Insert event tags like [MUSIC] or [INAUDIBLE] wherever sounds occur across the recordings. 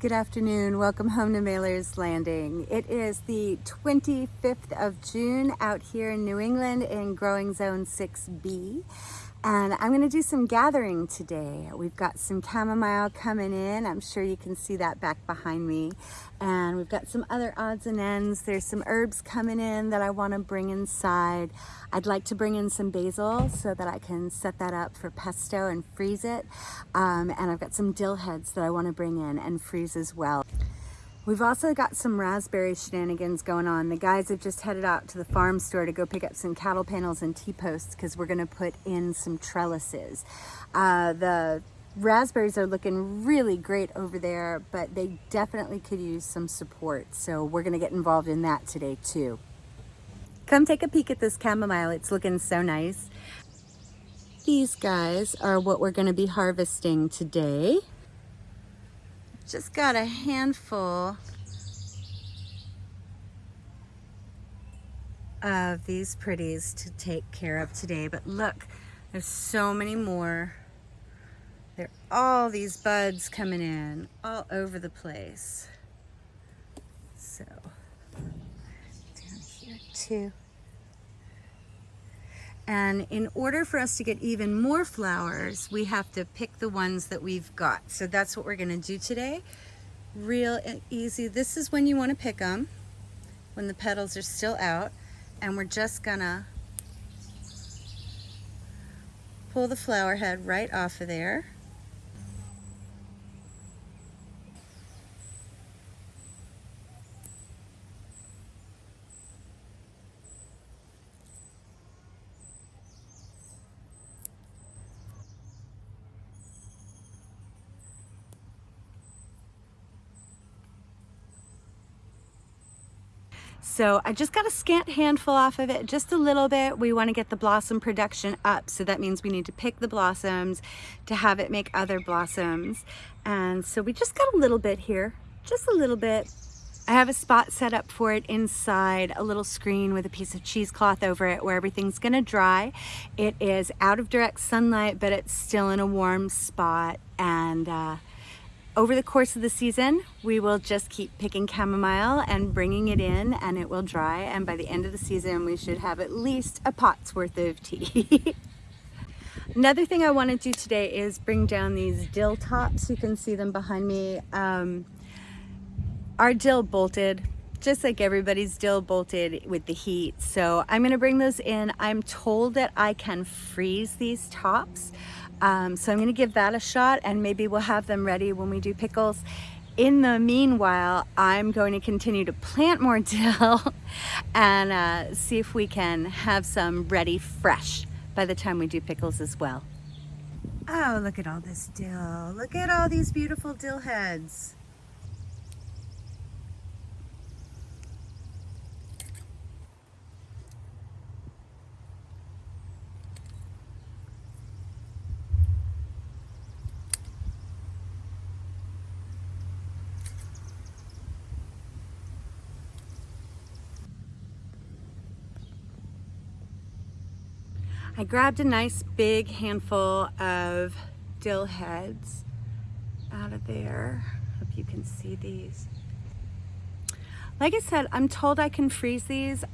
Good afternoon. Welcome home to Mailer's Landing. It is the 25th of June out here in New England in Growing Zone 6B. And I'm gonna do some gathering today. We've got some chamomile coming in. I'm sure you can see that back behind me. And we've got some other odds and ends. There's some herbs coming in that I wanna bring inside. I'd like to bring in some basil so that I can set that up for pesto and freeze it. Um, and I've got some dill heads that I wanna bring in and freeze as well. We've also got some raspberry shenanigans going on. The guys have just headed out to the farm store to go pick up some cattle panels and T-posts because we're gonna put in some trellises. Uh, the raspberries are looking really great over there, but they definitely could use some support. So we're gonna get involved in that today too. Come take a peek at this chamomile. It's looking so nice. These guys are what we're gonna be harvesting today just got a handful of these pretties to take care of today. But look, there's so many more. There are all these buds coming in all over the place. So, down here too. And in order for us to get even more flowers, we have to pick the ones that we've got. So that's what we're gonna do today. Real easy. This is when you wanna pick them, when the petals are still out. And we're just gonna pull the flower head right off of there. So I just got a scant handful off of it, just a little bit. We want to get the blossom production up. So that means we need to pick the blossoms to have it make other blossoms. And so we just got a little bit here, just a little bit. I have a spot set up for it inside a little screen with a piece of cheesecloth over it where everything's gonna dry. It is out of direct sunlight, but it's still in a warm spot. And uh, over the course of the season, we will just keep picking chamomile and bringing it in and it will dry. And by the end of the season, we should have at least a pot's worth of tea. [LAUGHS] Another thing I want to do today is bring down these dill tops. You can see them behind me. Um, our dill bolted, just like everybody's dill bolted with the heat. So I'm going to bring those in. I'm told that I can freeze these tops. Um, so I'm gonna give that a shot and maybe we'll have them ready when we do pickles. In the meanwhile, I'm going to continue to plant more [LAUGHS] dill and uh, see if we can have some ready fresh by the time we do pickles as well. Oh, look at all this dill. Look at all these beautiful dill heads. I grabbed a nice big handful of dill heads out of there. Hope you can see these. Like I said, I'm told I can freeze these.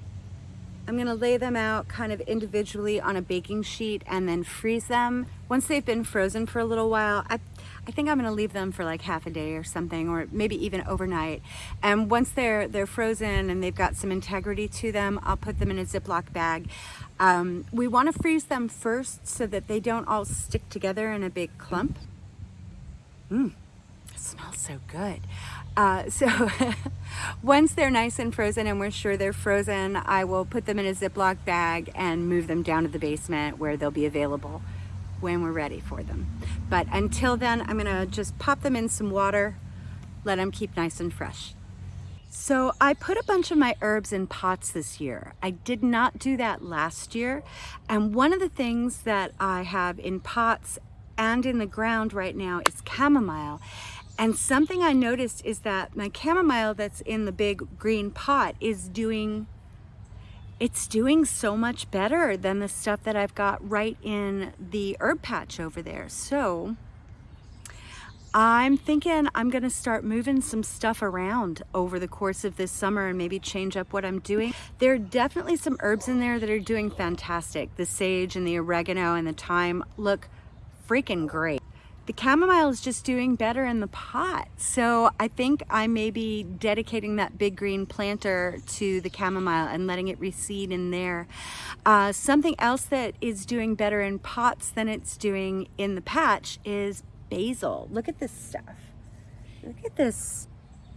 I'm gonna lay them out kind of individually on a baking sheet and then freeze them. Once they've been frozen for a little while, I, I think I'm gonna leave them for like half a day or something, or maybe even overnight. And once they're, they're frozen and they've got some integrity to them, I'll put them in a Ziploc bag. Um, we wanna freeze them first so that they don't all stick together in a big clump. Mmm, it smells so good. Uh, [LAUGHS] so once they're nice and frozen and we're sure they're frozen, I will put them in a Ziploc bag and move them down to the basement where they'll be available when we're ready for them. But until then, I'm gonna just pop them in some water, let them keep nice and fresh. So I put a bunch of my herbs in pots this year. I did not do that last year. And one of the things that I have in pots and in the ground right now is chamomile. And something I noticed is that my chamomile that's in the big green pot is doing, it's doing so much better than the stuff that I've got right in the herb patch over there. So I'm thinking I'm gonna start moving some stuff around over the course of this summer and maybe change up what I'm doing. There are definitely some herbs in there that are doing fantastic. The sage and the oregano and the thyme look freaking great. The chamomile is just doing better in the pot. So I think I may be dedicating that big green planter to the chamomile and letting it reseed in there. Uh, something else that is doing better in pots than it's doing in the patch is basil. Look at this stuff. Look at this.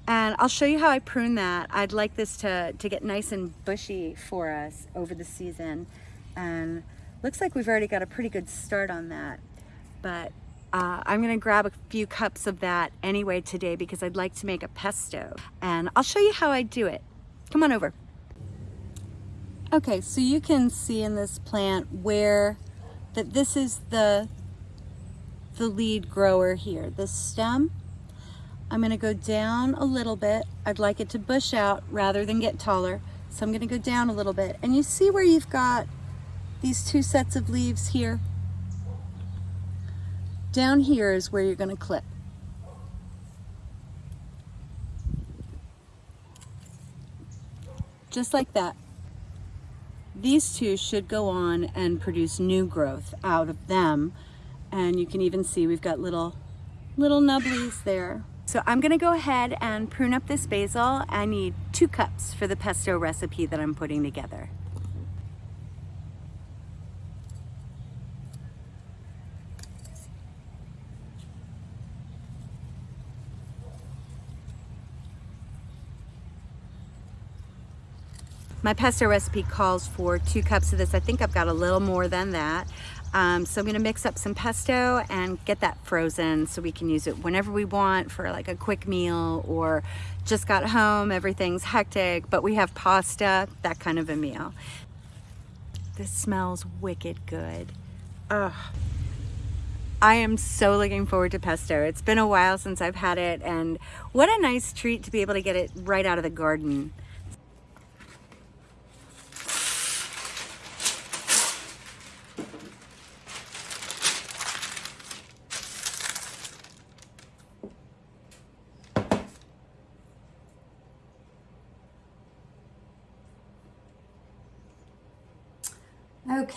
And I'll show you how I prune that. I'd like this to, to get nice and bushy for us over the season. And looks like we've already got a pretty good start on that. But uh, I'm gonna grab a few cups of that anyway today because I'd like to make a pesto and I'll show you how I do it. Come on over. Okay, so you can see in this plant where that this is the, the lead grower here, the stem. I'm gonna go down a little bit. I'd like it to bush out rather than get taller. So I'm gonna go down a little bit. And you see where you've got these two sets of leaves here? Down here is where you're going to clip. Just like that. These two should go on and produce new growth out of them. And you can even see we've got little, little nubblies there. So I'm gonna go ahead and prune up this basil. I need two cups for the pesto recipe that I'm putting together. My pesto recipe calls for two cups of this. I think I've got a little more than that. Um, so I'm gonna mix up some pesto and get that frozen so we can use it whenever we want for like a quick meal or just got home, everything's hectic, but we have pasta, that kind of a meal. This smells wicked good. Ugh. I am so looking forward to pesto. It's been a while since I've had it and what a nice treat to be able to get it right out of the garden.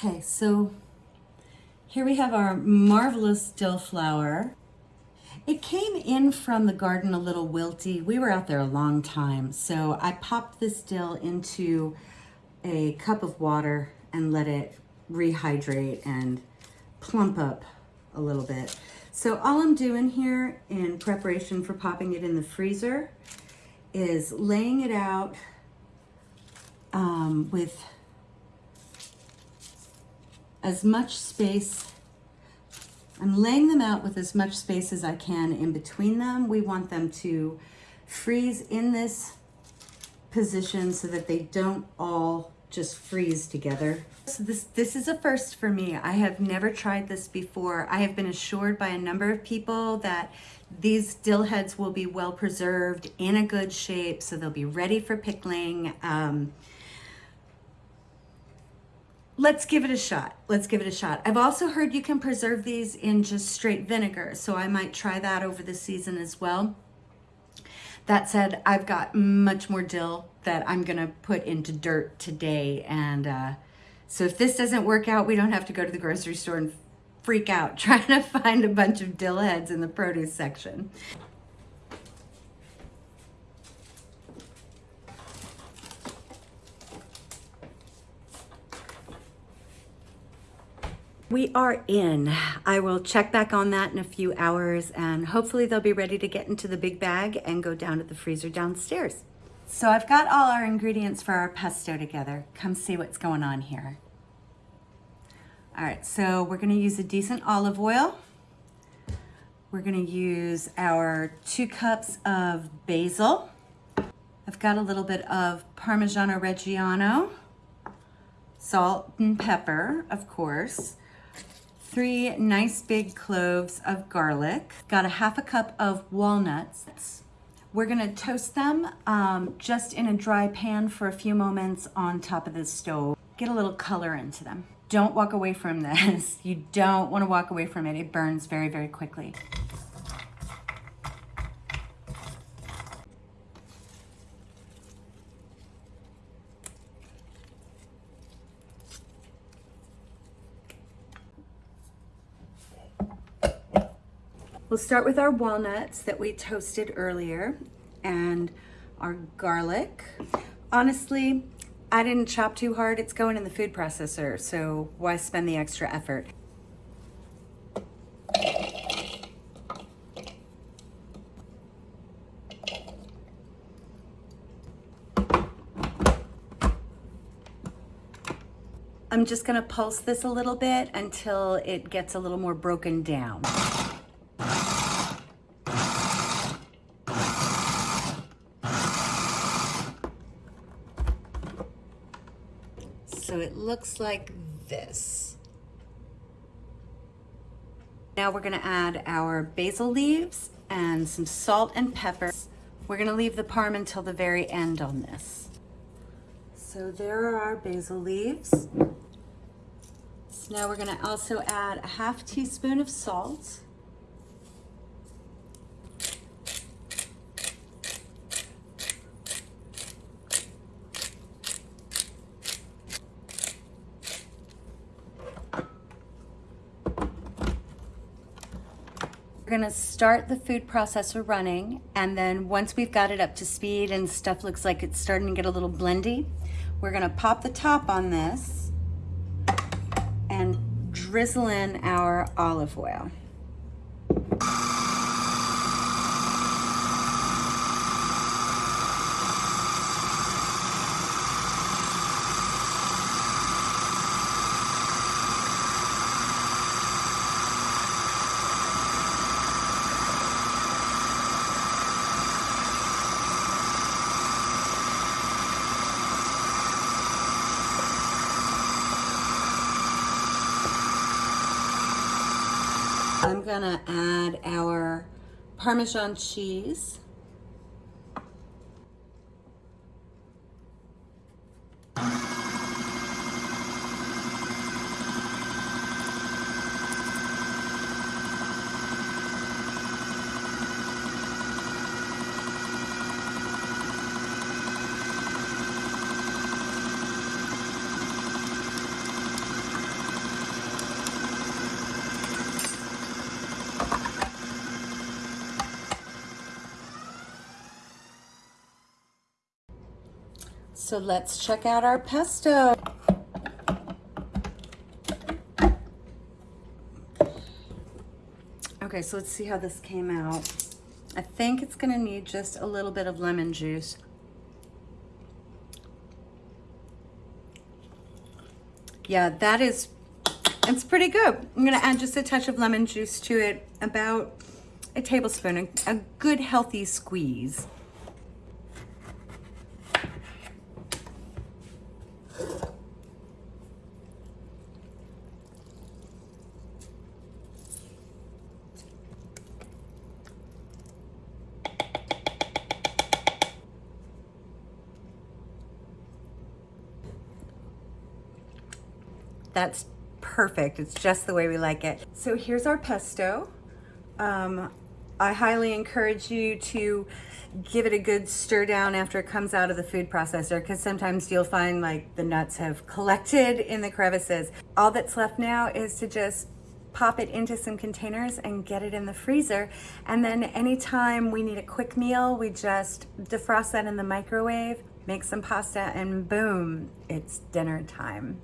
Okay, so here we have our marvelous dill flower. It came in from the garden a little wilty. We were out there a long time, so I popped this dill into a cup of water and let it rehydrate and plump up a little bit. So all I'm doing here in preparation for popping it in the freezer is laying it out um, with as much space. I'm laying them out with as much space as I can in between them. We want them to freeze in this position so that they don't all just freeze together. So this, this is a first for me. I have never tried this before. I have been assured by a number of people that these dill heads will be well preserved in a good shape, so they'll be ready for pickling. Um, let's give it a shot. Let's give it a shot. I've also heard you can preserve these in just straight vinegar, so I might try that over the season as well. That said, I've got much more dill that I'm gonna put into dirt today. And uh, so if this doesn't work out, we don't have to go to the grocery store and freak out [LAUGHS] trying to find a bunch of dill heads in the produce section. We are in. I will check back on that in a few hours and hopefully they'll be ready to get into the big bag and go down to the freezer downstairs. So I've got all our ingredients for our pesto together. Come see what's going on here. All right, so we're gonna use a decent olive oil. We're gonna use our two cups of basil. I've got a little bit of Parmigiano Reggiano, salt and pepper, of course three nice big cloves of garlic, got a half a cup of walnuts. We're gonna toast them um, just in a dry pan for a few moments on top of the stove. Get a little color into them. Don't walk away from this. [LAUGHS] You don't wanna walk away from it. It burns very, very quickly. We'll start with our walnuts that we toasted earlier and our garlic. Honestly, I didn't chop too hard. It's going in the food processor, so why spend the extra effort? I'm just gonna pulse this a little bit until it gets a little more broken down. So it looks like this. Now we're gonna add our basil leaves and some salt and pepper. We're gonna leave the parm until the very end on this. So there are our basil leaves. So Now we're gonna also add a half teaspoon of salt. Gonna start the food processor running and then once we've got it up to speed and stuff looks like it's starting to get a little blendy, we're gonna pop the top on this and drizzle in our olive oil. I'm gonna add our Parmesan cheese. So let's check out our pesto. Okay, so let's see how this came out. I think it's gonna need just a little bit of lemon juice. Yeah, that is, it's pretty good. I'm gonna add just a touch of lemon juice to it, about a tablespoon, a, a good healthy squeeze. That's perfect. It's just the way we like it. So here's our pesto. Um, I highly encourage you to give it a good stir down after it comes out of the food processor because sometimes you'll find like the nuts have collected in the crevices. All that's left now is to just pop it into some containers and get it in the freezer. And then anytime we need a quick meal, we just defrost that in the microwave, make some pasta and boom, it's dinner time.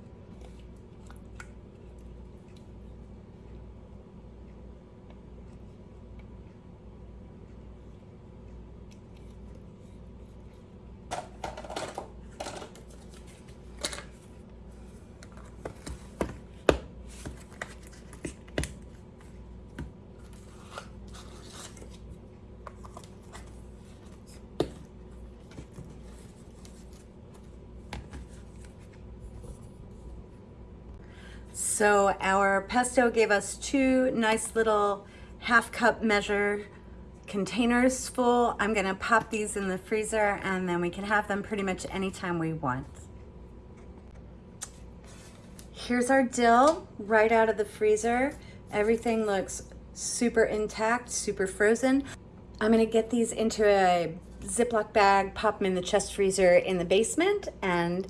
So our pesto gave us two nice little half cup measure containers full. I'm gonna pop these in the freezer and then we can have them pretty much anytime we want. Here's our dill right out of the freezer. Everything looks super intact, super frozen. I'm gonna get these into a Ziploc bag, pop them in the chest freezer in the basement, and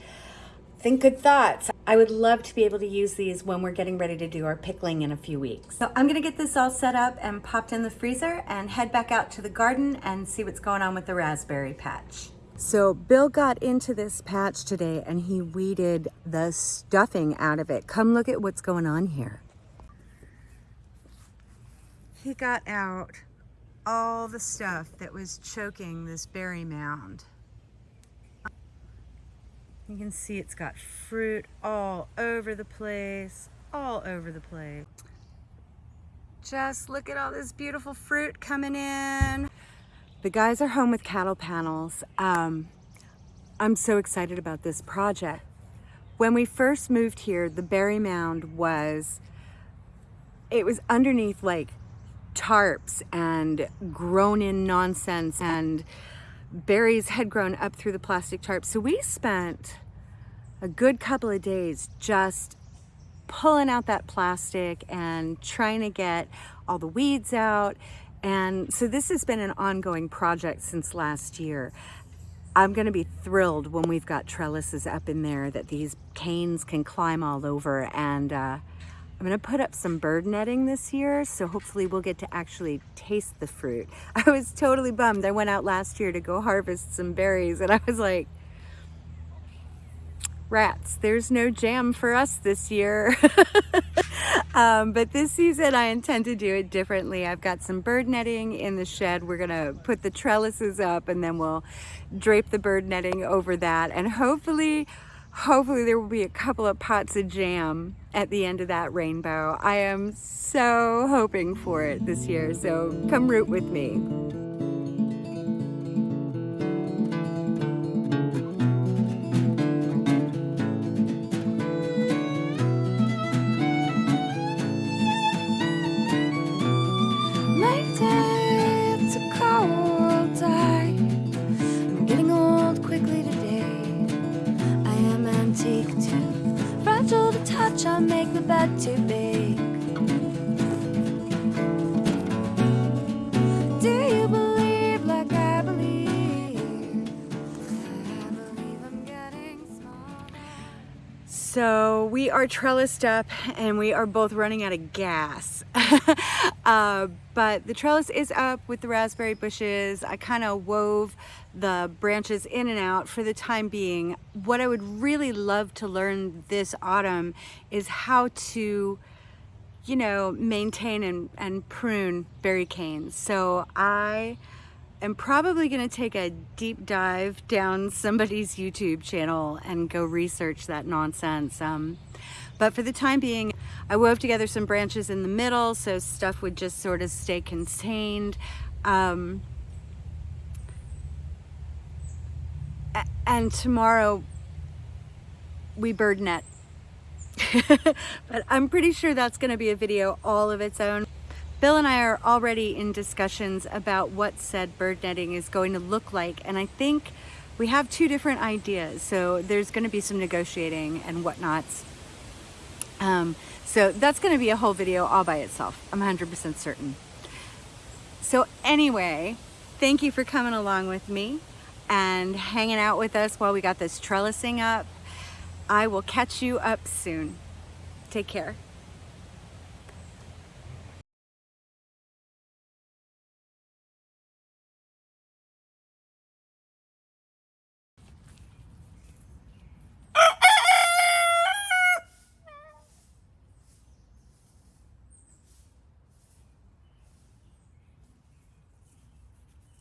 Think good thoughts. I would love to be able to use these when we're getting ready to do our pickling in a few weeks. So I'm gonna get this all set up and popped in the freezer and head back out to the garden and see what's going on with the raspberry patch. So Bill got into this patch today and he weeded the stuffing out of it. Come look at what's going on here. He got out all the stuff that was choking this berry mound. You can see it's got fruit all over the place, all over the place. Just look at all this beautiful fruit coming in. The guys are home with cattle panels. Um, I'm so excited about this project. When we first moved here, the berry mound was, it was underneath like tarps and grown in nonsense and berries had grown up through the plastic tarp. So we spent a good couple of days just pulling out that plastic and trying to get all the weeds out. And so this has been an ongoing project since last year. I'm gonna be thrilled when we've got trellises up in there that these canes can climb all over and uh, I'm gonna put up some bird netting this year, so hopefully we'll get to actually taste the fruit. [LAUGHS] I was totally bummed. I went out last year to go harvest some berries and I was like, rats, there's no jam for us this year. [LAUGHS] um, but this season I intend to do it differently. I've got some bird netting in the shed. We're gonna put the trellises up and then we'll drape the bird netting over that and hopefully hopefully there will be a couple of pots of jam at the end of that rainbow. I am so hoping for it this year, so come root with me. So we are trellised up and we are both running out of gas. [LAUGHS] uh, but the trellis is up with the raspberry bushes. I kind of wove the branches in and out for the time being. What I would really love to learn this autumn is how to, you know, maintain and, and prune berry canes. So I am probably going to take a deep dive down somebody's YouTube channel and go research that nonsense. Um, but for the time being, I wove together some branches in the middle so stuff would just sort of stay contained. Um, and tomorrow we bird net. [LAUGHS] but I'm pretty sure that's going to be a video all of its own. Bill and I are already in discussions about what said bird netting is going to look like and I think we have two different ideas so there's going to be some negotiating and whatnots. Um, so that's going to be a whole video all by itself. I'm 100% certain. So anyway, thank you for coming along with me and hanging out with us while we got this trellising up. I will catch you up soon. Take care.